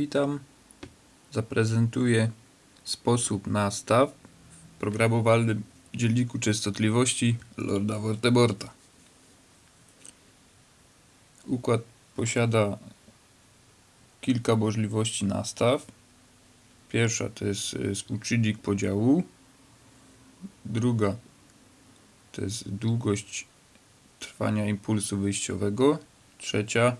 Witam. Zaprezentuję sposób nastaw w programowalnym dzienniku częstotliwości Lorda Vorteborta. Układ posiada kilka możliwości nastaw. Pierwsza to jest y, współczynnik podziału. Druga to jest długość trwania impulsu wyjściowego. Trzecia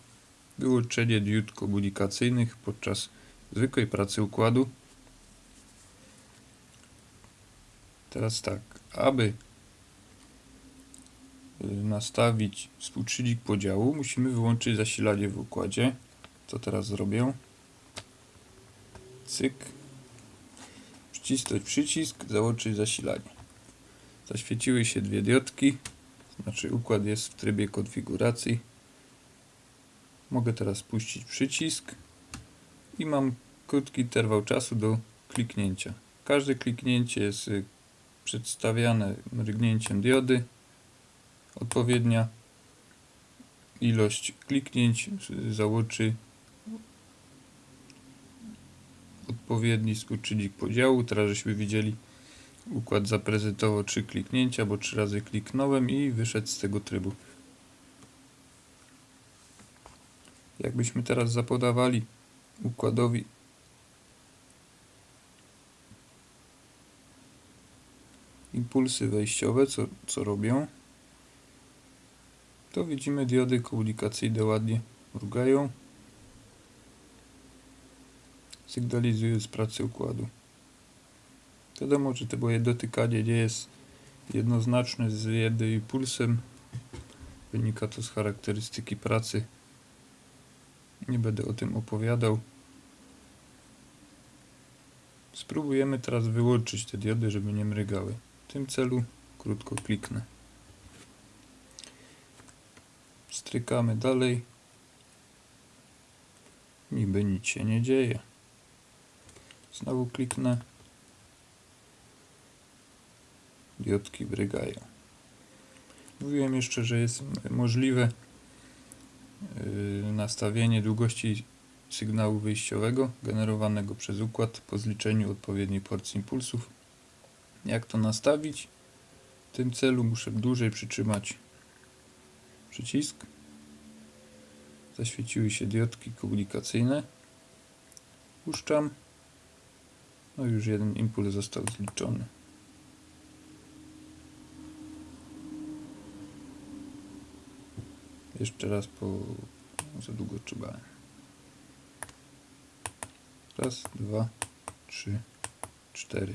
wyłączenie diod komunikacyjnych podczas zwykłej pracy układu. Teraz tak, aby y, nastawić współczynnik podziału, musimy wyłączyć zasilanie w układzie. Co teraz zrobię? Cyk. Przycisnąć przycisk, załączyć zasilanie. Zaświeciły się dwie diodki, znaczy układ jest w trybie konfiguracji. Mogę teraz puścić przycisk i mam krótki interwał czasu do kliknięcia. Każde kliknięcie jest y, przedstawiane mrygnięciem diody. Odpowiednia ilość kliknięć y, załączy odpowiedni współczynnik podziału. Teraz żeśmy widzieli układ zaprezentował trzy kliknięcia, bo trzy razy kliknąłem i wyszedł z tego trybu. Jakbyśmy teraz zapodawali układowi impulsy wejściowe, co, co robią, to widzimy diody komunikacyjne ładnie mrugają, sygnalizując pracę układu. Wiadomo, że to moje dotykanie nie jest jednoznaczne z jednym impulsem. Wynika to z charakterystyki pracy. Nie będę o tym opowiadał. Spróbujemy teraz wyłączyć te diody, żeby nie mrygały. W tym celu krótko kliknę. Strykamy dalej. Niby nic się nie dzieje. Znowu kliknę. Diodki brygają. Mówiłem jeszcze, że jest możliwe nastawienie długości sygnału wyjściowego generowanego przez układ po zliczeniu odpowiedniej porcji impulsów. Jak to nastawić? W tym celu muszę dłużej przytrzymać przycisk. Zaświeciły się diodki komunikacyjne. Puszczam. No już jeden impuls został zliczony. Jeszcze raz po... za długo trzymałem. Raz, dwa, trzy, cztery.